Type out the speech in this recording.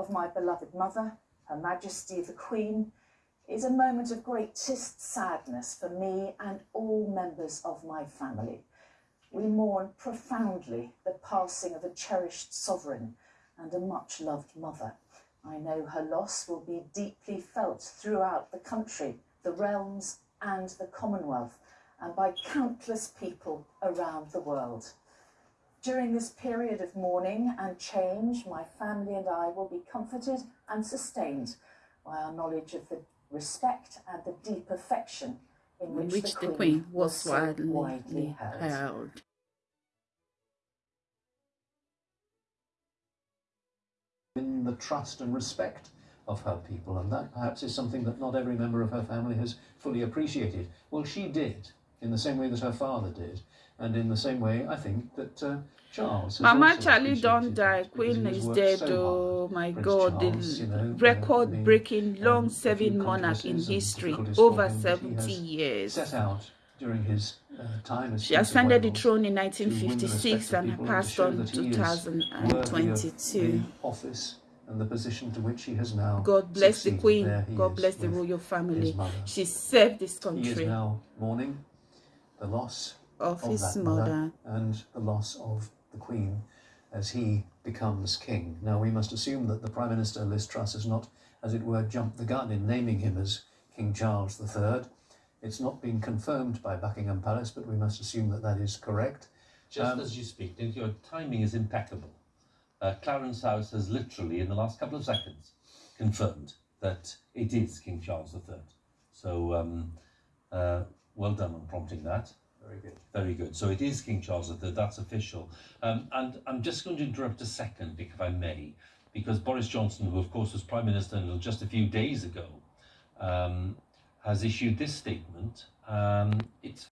of my beloved mother, Her Majesty the Queen, is a moment of greatest sadness for me and all members of my family. We mourn profoundly the passing of a cherished sovereign and a much loved mother. I know her loss will be deeply felt throughout the country, the realms, and the Commonwealth, and by countless people around the world. During this period of mourning and change, my family and I will be comforted and sustained by our knowledge of the respect and the deep affection in which, which the, the Queen, Queen was was so widely widely held. held. in the trust and respect of her people, and that perhaps is something that not every member of her family has fully appreciated. Well, she did, in the same way that her father did, and in the same way, I think, that uh, Charles. has Mama Charlie don't die. Queen is dead. so oh hard. my Prince God. Charles, the you know, uh, I mean, record breaking, um, long-serving monarch in history. Over him that he 70 years. Set out during his uh, time as She ascended the throne in to win the 1956 and passed on that he is worthy of 2022. office and the position to which he has now God bless the. Queen. God bless the royal family. She served this country. He is now mourning the loss of of his that mother. mother and the loss of the Queen as he becomes king. Now we must assume that the Prime Minister Liz Truss has not, as it were, jumped the gun in naming him as King Charles III. It's not been confirmed by Buckingham Palace, but we must assume that that is correct. Just Um, as you speak, your timing is impeccable. Uh, Clarence House has literally, in the last couple of seconds, confirmed that it is King Charles III. So, um, uh, well done on prompting that. Very good. Very good. So it is King Charles III. That's official. Um, and I'm just going to interrupt a second, if I may, because Boris Johnson, who of course was Prime Minister until just a few days ago, um, has issued this statement. Um, it's